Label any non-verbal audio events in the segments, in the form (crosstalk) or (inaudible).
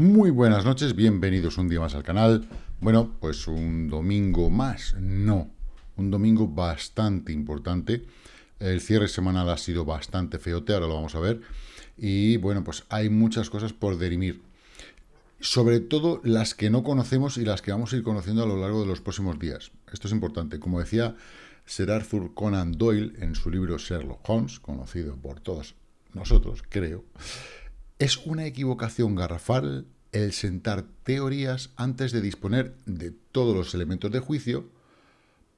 Muy buenas noches, bienvenidos un día más al canal. Bueno, pues un domingo más, no, un domingo bastante importante. El cierre semanal ha sido bastante feote, ahora lo vamos a ver. Y bueno, pues hay muchas cosas por derimir. Sobre todo las que no conocemos y las que vamos a ir conociendo a lo largo de los próximos días. Esto es importante. Como decía Sir Arthur Conan Doyle en su libro Sherlock Holmes, conocido por todos nosotros, creo, es una equivocación garrafal el sentar teorías antes de disponer de todos los elementos de juicio,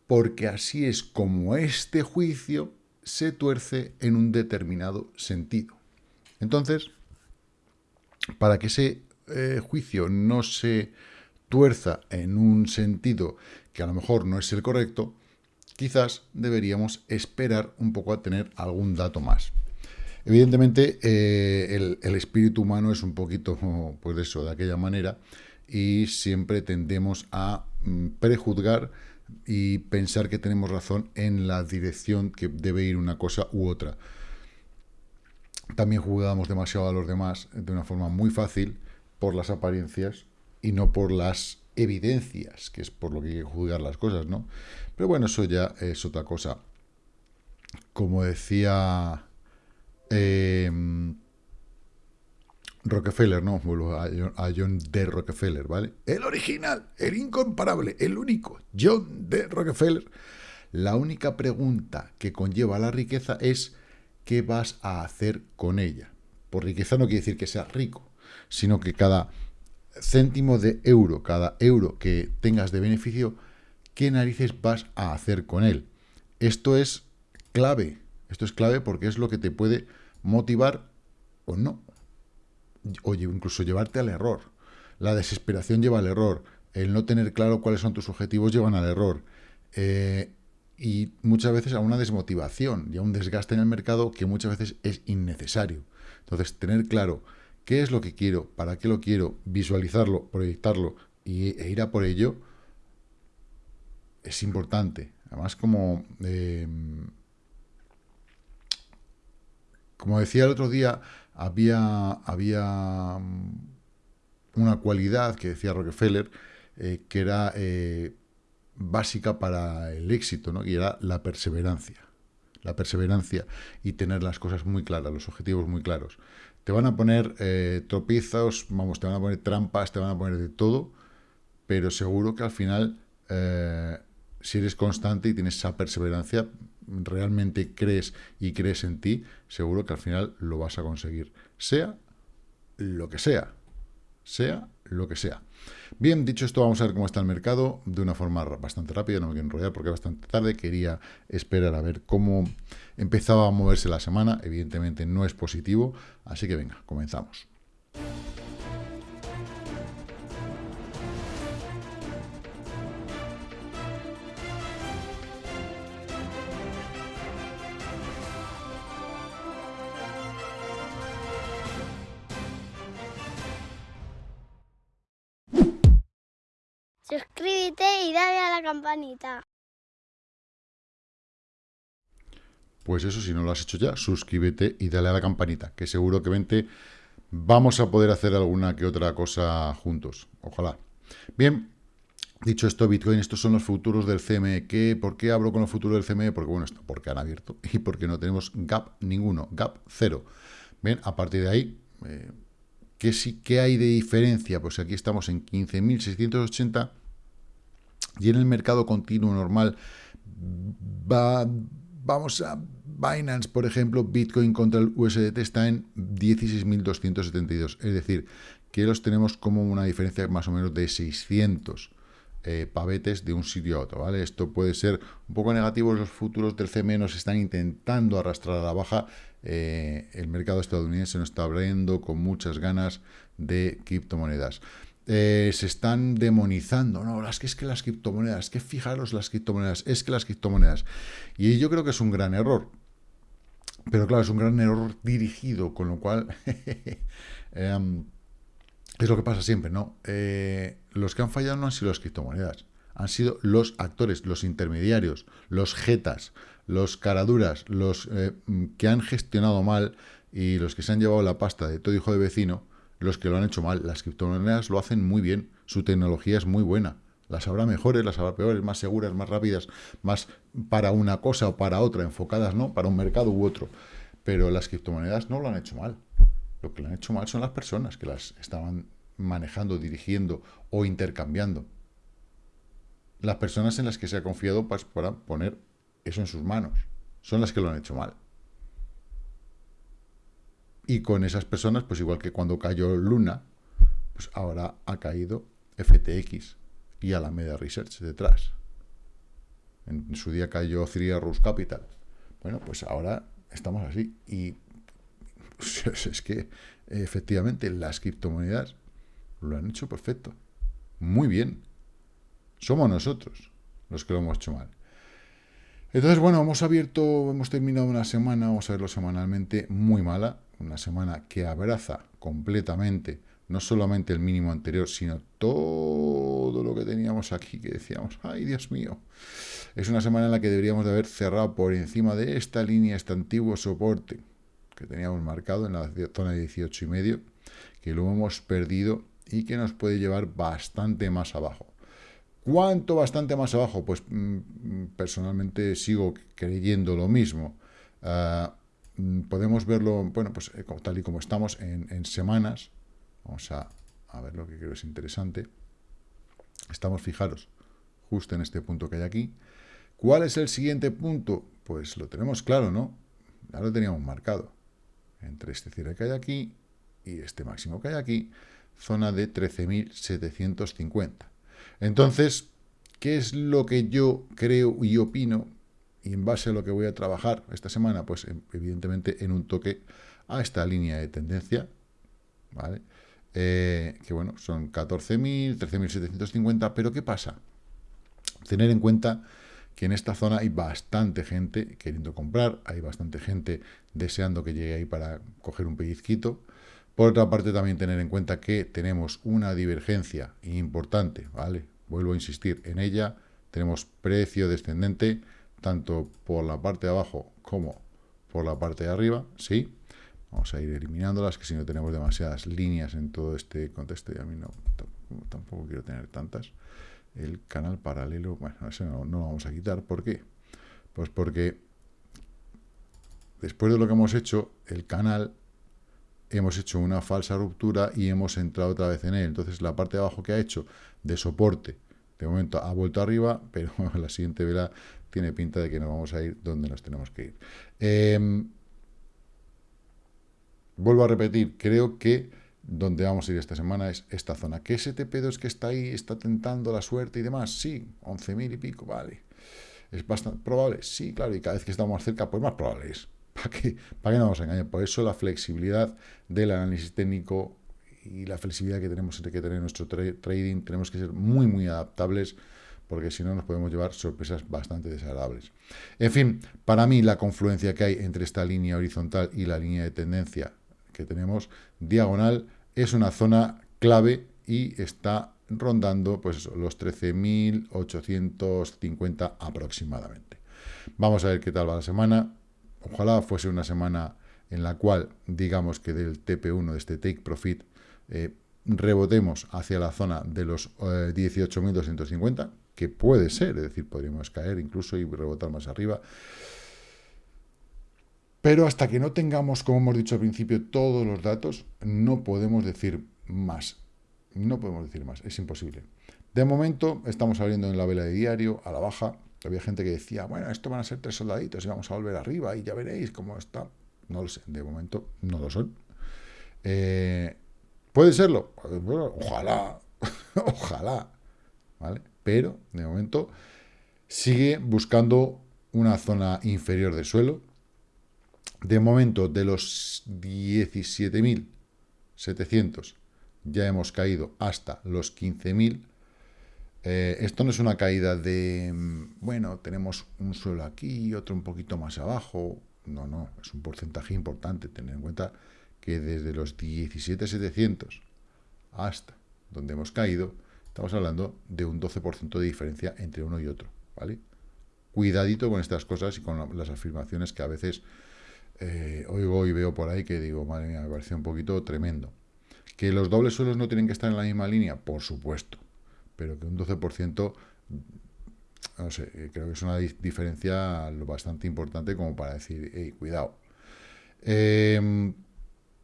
porque así es como este juicio se tuerce en un determinado sentido. Entonces, para que ese eh, juicio no se tuerza en un sentido que a lo mejor no es el correcto, quizás deberíamos esperar un poco a tener algún dato más. Evidentemente, eh, el, espíritu humano es un poquito, pues eso, de aquella manera, y siempre tendemos a mm, prejuzgar y pensar que tenemos razón en la dirección que debe ir una cosa u otra. También juzgamos demasiado a los demás de una forma muy fácil por las apariencias y no por las evidencias, que es por lo que hay que juzgar las cosas, ¿no? Pero bueno, eso ya es otra cosa. Como decía Em, Rockefeller, no, a, John D. Rockefeller, ¿vale? El original, el incomparable, el único, John D. Rockefeller. La única pregunta que conlleva la riqueza es ¿qué vas a hacer con ella? Por riqueza no quiere decir que seas rico, sino que cada céntimo de euro, cada euro que tengas de beneficio, ¿qué narices vas a hacer con él? Esto es clave, esto es clave porque es lo que te puede motivar o no. O incluso llevarte al error. La desesperación lleva al error. El no tener claro cuáles son tus objetivos llevan al error. Eh, y muchas veces a una desmotivación y a un desgaste en el mercado que muchas veces es innecesario. Entonces, tener claro qué es lo que quiero, para qué lo quiero, visualizarlo, proyectarlo y, e ir a por ello, es importante. Además, como eh, como decía el otro día, había, había mm, una cualidad que decía Rockefeller eh, que era eh, básica para el éxito, ¿no? y era la perseverancia. La perseverancia y tener las cosas muy claras, los objetivos muy claros. Te van a poner eh, tropiezos, vamos, te van a poner trampas, te van a poner de todo, pero seguro que al final, si eres constante y tienes esa perseverancia, realmente crees y crees en ti, seguro que al final lo vas a conseguir. Sea lo que sea. Sea lo que sea. Bien, dicho esto, vamos a ver cómo está el mercado de una forma bastante rápida, no me quiero enrollar porque es bastante tarde, quería esperar a ver cómo empezaba a moverse la semana, evidentemente no es positivo, así que venga, comenzamos. Y dale a la campanita. Pues eso, si no lo has hecho ya, suscríbete y dale a la campanita, que seguro que vente vamos a poder hacer alguna que otra cosa juntos. Ojalá. Bien, dicho esto, Bitcoin, estos son los futuros del CME. ¿Qué, ¿Por qué hablo con los futuros del CME? Porque, bueno, porque han abierto (laughs) y porque no tenemos gap ninguno, gap cero. Bien, a partir de ahí, eh, ¿qué, sí, ¿qué hay de diferencia? Pues aquí estamos en 15.680 y en el mercado continuo normal, va, vamos a Binance, por ejemplo, Bitcoin contra el USDT está en 16.272. Es decir, que los tenemos como una diferencia más o menos de 600 eh, pavetes de un sitio a otro. ¿vale? Esto puede ser un poco negativo. Los futuros del nos están intentando arrastrar a la baja. Eh, el mercado estadounidense nos está abriendo con muchas ganas de criptomonedas. Eh, se están demonizando, no, las que es que las criptomonedas, que fijaros las criptomonedas, es que las criptomonedas. Y yo creo que es un gran error. Pero claro, es un gran error dirigido, con lo cual (laughs) em, es lo que pasa siempre, ¿no? Eh, los que han fallado no han sido las criptomonedas, han sido los actores, los intermediarios, los jetas, los caraduras, los eh, que han gestionado mal y los que se han llevado la pasta de todo hijo de vecino, los que lo han hecho mal. Las criptomonedas lo hacen muy bien, su tecnología es muy buena. Las habrá mejores, las habrá peores, más seguras, más rápidas, más para una cosa o para otra, enfocadas, ¿no? Para un mercado u otro. Pero las criptomonedas no lo han hecho mal. Lo que lo han hecho mal son las personas que las estaban manejando, dirigiendo o intercambiando. Las personas en las que se ha confiado para poner eso en sus manos. Son las que lo han hecho mal. Y con esas personas, pues igual que cuando cayó Luna, pues ahora ha caído FTX y Alameda Research detrás. En su día cayó Three Rus Capital. Bueno, pues ahora estamos así. Y (laughs) es que efectivamente las criptomonedas lo han hecho perfecto. Muy bien. Somos nosotros los que lo hemos hecho mal. Entonces, bueno, hemos abierto, hemos terminado una semana, vamos a verlo semanalmente, muy mala. Una semana que abraza completamente, no solamente el mínimo anterior, sino todo lo que teníamos aquí, que decíamos, ay, Dios mío. Es una semana en la que deberíamos de haber cerrado por encima de esta línea, este antiguo soporte que teníamos marcado en la zona de 18 y medio, que lo hemos perdido y que nos puede llevar bastante más abajo. ¿Cuánto bastante más abajo? Pues mm, mm, personalmente sigo creyendo lo mismo. Ah, podemos verlo, bueno, pues eh, tal y como estamos en, semanas. Vamos a, a, ver lo que creo es interesante. Estamos, fijaros, justo en este punto que hay aquí. ¿Cuál es el siguiente punto? Pues lo tenemos claro, ¿no? Ya lo teníamos marcado. Entre este cierre que hay aquí y este máximo que hay aquí, zona de 13.750. Entonces, ¿qué es lo que yo creo y opino? Y en base a lo que voy a trabajar esta semana, pues em, evidentemente en un toque a esta línea de tendencia, ¿vale? Eh, que bueno, son 14.000, 13.750, pero ¿qué pasa? Tener en cuenta que en esta zona hay bastante gente queriendo comprar, hay bastante gente deseando que llegue ahí para coger un pellizquito, por otra parte, también tener en cuenta que tenemos una divergencia importante, ¿vale? Vuelvo a insistir en ella, tenemos precio descendente, tanto por la parte de abajo como por la parte de arriba, ¿sí? Vamos a ir eliminándolas, que si no tenemos demasiadas líneas en todo este contexto, y a mí no, tampoco quiero tener tantas. El canal paralelo, bueno, eso no, no lo vamos a quitar. ¿Por qué? Pues porque después de lo que hemos hecho, el canal hemos hecho una falsa ruptura y hemos entrado otra vez en él. Entonces la parte de abajo que ha hecho de soporte, de momento ha vuelto arriba, (laughs) pero la siguiente vela tiene pinta de que nos vamos a ir donde nos tenemos que ir. Em, vuelvo a repetir, creo que donde vamos a ir esta semana es esta zona. ¿Qué STP2 que está ahí está tentando la suerte y demás? Sí, 11.000 y pico, vale. ¿Es bastante probable? Sí, claro, y cada vez que estamos más cerca, pues más probable es. (laughs) ¿Para qué, ¿Para qué no nos? Por eso la flexibilidad del análisis técnico y la flexibilidad que tenemos que tener en nuestro trading, tenemos que ser muy, muy adaptables, porque si no nos podemos llevar sorpresas bastante desagradables. En fin, para mí la confluencia que hay entre esta línea horizontal y la línea de tendencia que tenemos diagonal es una zona clave y está rondando pues los 13.850 aproximadamente. Vamos a ver qué tal va la semana. Ojalá fuese una semana en la cual, digamos que del TP1, de este Take Profit, eh, rebotemos hacia la zona de los 18.250, eh, que puede ser, es decir, podríamos caer incluso y rebotar más arriba. Pero hasta que no tengamos, como hemos dicho al principio, todos los datos, no podemos decir más. No podemos decir más, es imposible. De momento, estamos abriendo en la vela de diario, a la baja, había gente que decía, bueno, esto van a ser tres soldaditos y vamos a volver arriba y ya veréis cómo está. No lo sé, de momento no lo son. Eh, ¿Puede serlo? ojalá, (laughs) ojalá, ¿vale? Pero, de momento, sigue buscando una zona inferior de suelo. De momento, de los 17.700 ya hemos caído hasta los 15.000 eh, esto no es una caída de, mm, bueno, tenemos un suelo aquí y otro un poquito más abajo. No, no, es un porcentaje importante. Tener en cuenta que desde los 17.700 hasta donde hemos caído, estamos hablando de un 12% de diferencia entre uno y otro, ¿vale? Cuidadito con estas cosas y con las afirmaciones que a veces eh, oigo y veo por ahí que digo, madre mía, me parece un poquito tremendo. ¿Que los dobles suelos no tienen que estar en la misma línea? Por supuesto. Pero que un 12%, no sé, eh, creo que es una diferencia bastante importante como para decir, hey, cuidado. Em,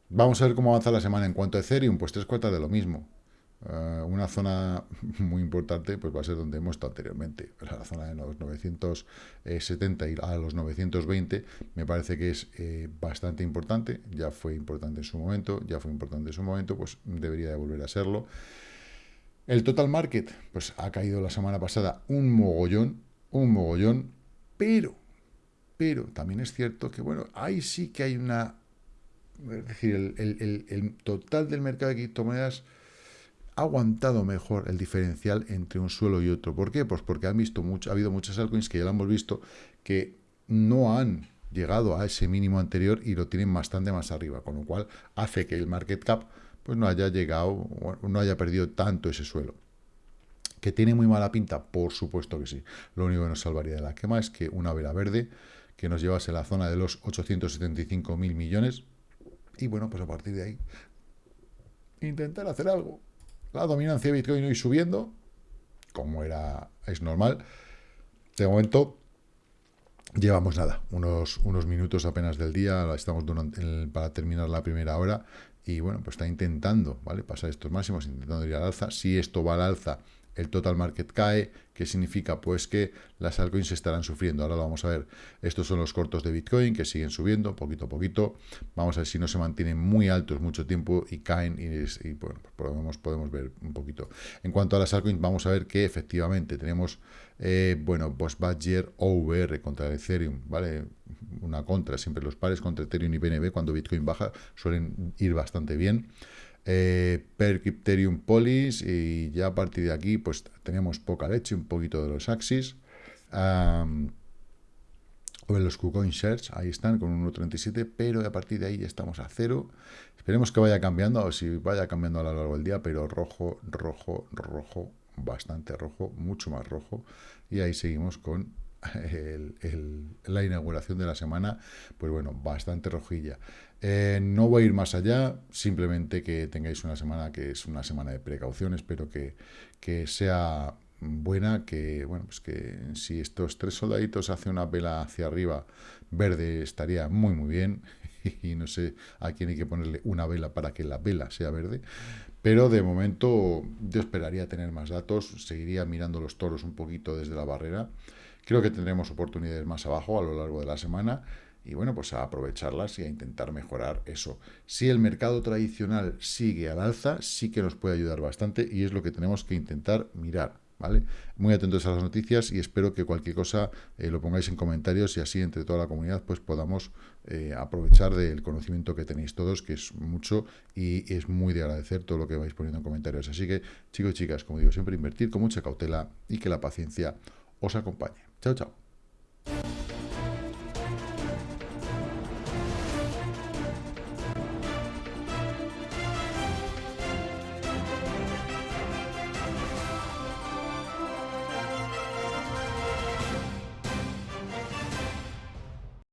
vamos a ver cómo avanza la semana en cuanto a Ethereum, pues tres cuartas de lo mismo. Eh, una zona (laughs) muy importante pues va a ser donde hemos estado anteriormente, la zona de los 970 y a los 920 me parece que es eh, bastante importante, ya fue importante en su momento, ya fue importante en su momento, pues debería de volver a serlo. El total market, pues ha caído la semana pasada un mogollón, un mogollón, pero, pero también es cierto que, bueno, ahí sí que hay una, es decir, el, el total del mercado de criptomonedas aguantado mejor el diferencial entre un suelo y otro. ¿Por qué? Pues porque han visto mucho, ha habido muchas altcoins que ya lo hemos visto que no han llegado a ese mínimo anterior y lo tienen bastante más arriba, con lo cual hace que el market cap pues no haya llegado, no haya perdido tanto ese suelo. ¿Que tiene muy mala pinta? Por supuesto que sí. Lo único que nos salvaría de la quema es que una vela verde que nos llevase a la zona de los 875 mil millones y bueno, pues a partir de ahí intentar hacer algo. La dominancia de Bitcoin hoy subiendo, como era es normal. De momento, llevamos nada, unos, unos minutos apenas del día, estamos para terminar la primera hora, y bueno, pues está intentando, ¿vale? Pasar estos máximos, intentando ir al alza. Si esto va al alza, el total market cae, ¿qué significa? Pues que las altcoins estarán sufriendo. Ahora lo vamos a ver. Estos son los cortos de Bitcoin que siguen subiendo poquito a poquito. Vamos a ver si no se mantienen muy altos mucho tiempo y caen y, bueno, pues podemos, podemos ver un poquito. En cuanto a las altcoins, vamos a ver que efectivamente tenemos, eh, bueno, pues Badger OVR contra Ethereum, ¿vale? Una contra, siempre los pares contra Ethereum y BNB cuando Bitcoin baja suelen ir bastante bien eh, per Crypterium Polis y ya a partir de aquí pues tenemos poca leche, un poquito de los Axis. o en los KuCoin Shares, ahí están con 1.37, pero a partir de ahí estamos a cero. Esperemos que vaya cambiando, o si vaya cambiando a lo largo del día, pero rojo, rojo, rojo, bastante rojo, mucho más rojo. Y ahí seguimos con la inauguración de la semana, pues bueno, bastante rojilla. Eh, no voy a ir más allá, simplemente que tengáis una semana que es una semana de precaución, espero que, que sea buena, que bueno, pues que si estos tres soldaditos hacen una vela hacia arriba verde estaría muy muy bien. (laughs) Y no sé a quién hay que ponerle una vela para que la vela sea verde, pero de momento yo esperaría tener más datos, seguiría mirando los toros un poquito desde la barrera, creo que tendremos oportunidades más abajo a lo largo de la semana, y bueno, pues a aprovecharlas y a intentar mejorar eso. Si el mercado tradicional sigue al alza, sí que nos puede ayudar bastante y es lo que tenemos que intentar mirar, ¿vale? Muy atentos a las noticias y espero que cualquier cosa eh, lo pongáis en comentarios y así entre toda la comunidad pues podamos eh, aprovechar del conocimiento que tenéis todos, que es mucho y es muy de agradecer todo lo que vais poniendo en comentarios. Así que, chicos y chicas, como digo, siempre invertir con mucha cautela y que la paciencia os acompañe. Chao, chao.